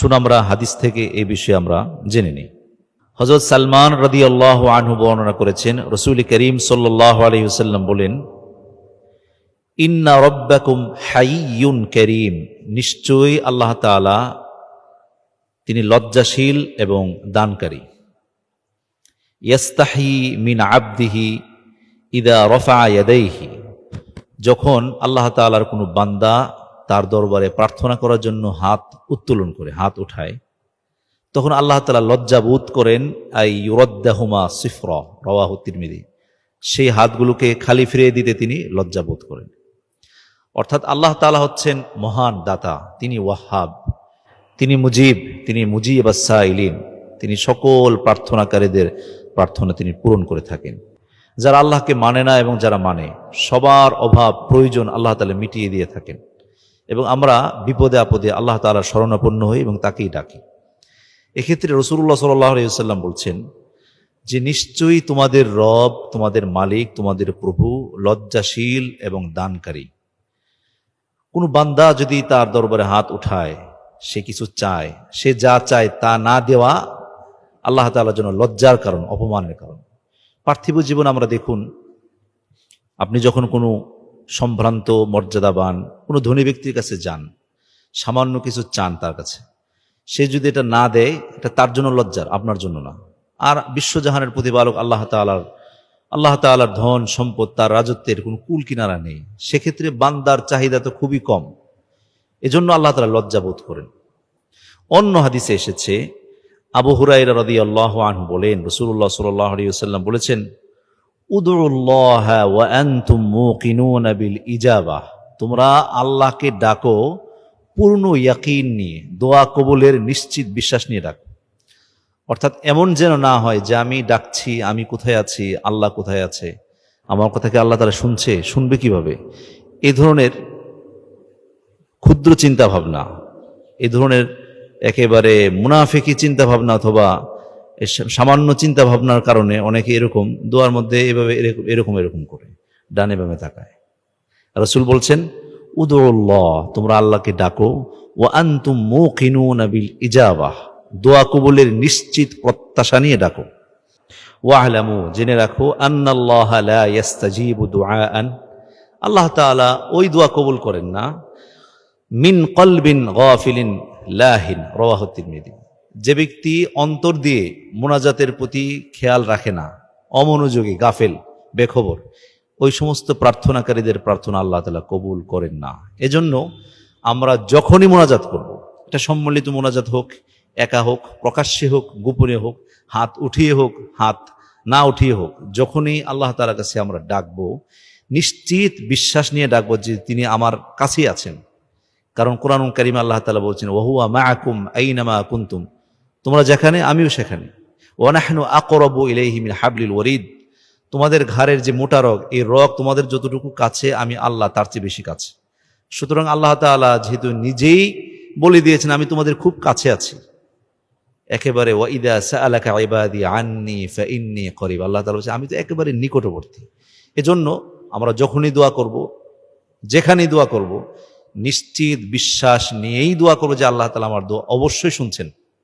শুন আমরা হাদিস থেকে এই বিষয়ে আমরা জেনে নিই। হজরত সালমান রদি আল্লাহ আনহু বর্ণনা করেছেন, রসুল করিম সাল্লাহ আলহিহসাল্লাম বলেন, ইন্না রব্বাকুম হাইয়ুন করিম। নিশ্চয়ই আল্লাহ তাআলা তিনি লজ্জাশীল এবং দানকারী। ইয়াস্তাহি মিন আবদিহি ইদা রফা ইয়াদাইহি। যখন আল্লাহ তাআলার কোনো বান্দা তার দরবারে প্রার্থনা করার জন্য হাত উত্তোলন করে, হাত উঠায়। তখন আল্লাহ তালা লজ্জা বোধ করেন, আই ইউরদ্দাহুমা সিফর রওয়াহু তিরমিদি সেই হাতগুলোকে খালি ফিরিয়ে দিতে তিনি লজ্জা বোধ করেন। অর্থাৎ আল্লাহ তালা হচ্ছেন মহান দাতা, তিনি ওয়াহাব, তিনি মুজিব তিনি মুজিব ইলিম তিনি সকল প্রার্থনাকারীদের প্রার্থনা তিনি পূরণ করে থাকেন। যারা আল্লাহকে মানে না এবং যারা মানে সবার অভাব, প্রয়োজন আল্লাহ তালা মিটিয়ে দিয়ে থাকেন। এবং আমরা বিপদে আপদে আল্লাহ তালার শরণাপন্ন হই এবং তাকেই ডাকি। এক্ষেত্রে রসুল্লাহ সাল্লাম বলছেন যে, নিশ্চয়ই তোমাদের রব, তোমাদের মালিক, তোমাদের প্রভু লজ্জাশীল এবং দানকারী। কোনো বান্দা যদি তার দরবারে হাত উঠায়, সে কিছু চায়, সে যা চায় তা না দেওয়া আল্লাহ তালার জন্য লজ্জার কারণ, অপমানের কারণ। পার্থিব জীবন আমরা দেখুন, আপনি যখন কোনো সম্ভ্রান্ত, মর্যাদাবান, কোনো ধনী ব্যক্তির কাছে যান। সামান্য কিছু চান তার কাছে। সে যদি এটা না দেয়, এটা তার জন্য লজ্জার, আপনার জন্য না। আর বিশ্বজাহানের প্রতিপালক আল্লাহ তালার আল্লাহ তালার ধন, সম্পদ, তার রাজত্বের কোনো কুল কিনারা নেই। সেক্ষেত্রে বান্দার চাহিদা তো খুবই কম। এজন্য আল্লাহ তালা লজ্জা বোধ করেন। অন্য হাদিসে এসেছে, আবু হুরাইরা রদি আল্লাহ আনহু বলেন রসুল্লাহ সাল্লাহ বলেছেন তোমরা আল্লাহকে ডাকো, পূর্ণ ইয়াকিন নিয়ে, দোয়া কবুলের নিশ্চিত বিশ্বাস নিয়ে ডাকো। অর্থাৎ এমন যেন না হয় যে আমি ডাকছি, আমি কোথায় আছি, আল্লাহ কোথায় আছে। আমার কথাকে আল্লাহ তারা শুনছে? শুনবে কীভাবে? এ ধরনের ক্ষুদ্র চিন্তা ভাবনা এ ধরনের একেবারে মুনাফেকি চিন্তা ভাবনা অথবা সামান্য চিন্তা ভাবনার কারণে অনেকে এরকম দোয়ার মধ্যে এভাবে এরকম এরকম এরকম করে, ডানে বামে তাকায়। রসুল বলছেন উদুল্লাহ তোমরা আল্লাহকে ডাকো ও আন্তুম মুকিনুনা বিল ইজাবাহ। দোয়া কবুলের নিশ্চিত প্রত্যাশা নিয়ে ডাকো। ওয়াহলামু, জেনে রাখো, আন্নাল্লাহ আল্লাহ তাআলা ওই দোয়া কবুল করেন না, মিন কলবিন গাফিলিন লাহিন। রাওয়াহু তিরমিজি। যে ব্যক্তি অন্তর দিয়ে মোনাজাতের প্রতি খেয়াল রাখে না, অমনোযোগী, গাফেল, বেখবর, ওই সমস্ত প্রার্থনাকারীদের প্রার্থনা আল্লাহ তালা কবুল করেন না। এজন্য আমরা যখনই মোনাজাত করব, এটা সম্মিলিত মোনাজাত হোক, একা হোক, প্রকাশ্যে হোক, গোপনে হোক, হাত উঠিয়ে হোক, হাত না উঠিয়ে হোক, যখনই আল্লাহ তালার কাছে আমরা ডাকবো, নিশ্চিত বিশ্বাস নিয়ে ডাকবো যে তিনি আমার কাছেই আছেন। কারণ কোরআন কারিম আল্লাহ তালা বলছেন, ওহুয়া মা আকুম আইনামা কুন্তুম। তোমরা যেখানে, আমিও সেখানে। ওয়ানাহনু আকরবু ইলাইহি মিন হাবলিল ওয়ারিদ। তোমাদের ঘাড়ের যে মোটা রগ, এই রগ তোমাদের যতটুকু কাছে, আমি আল্লাহ তার চেয়ে বেশি কাছে। সুতরাং আল্লাহ তাআলা যেহেতু নিজেই বলে দিয়েছেন, আমি তোমাদের খুব কাছে আছি। একেবারে করিব। আল্লাহ তালা আমি তো একেবারে নিকটবর্তী। এজন্য আমরা যখনই দোয়া করব, যেখানেই দোয়া করব, নিশ্চিত বিশ্বাস নিয়েই দোয়া করব যে আল্লাহ তালা আমার দোয়া অবশ্যই শুনছেন।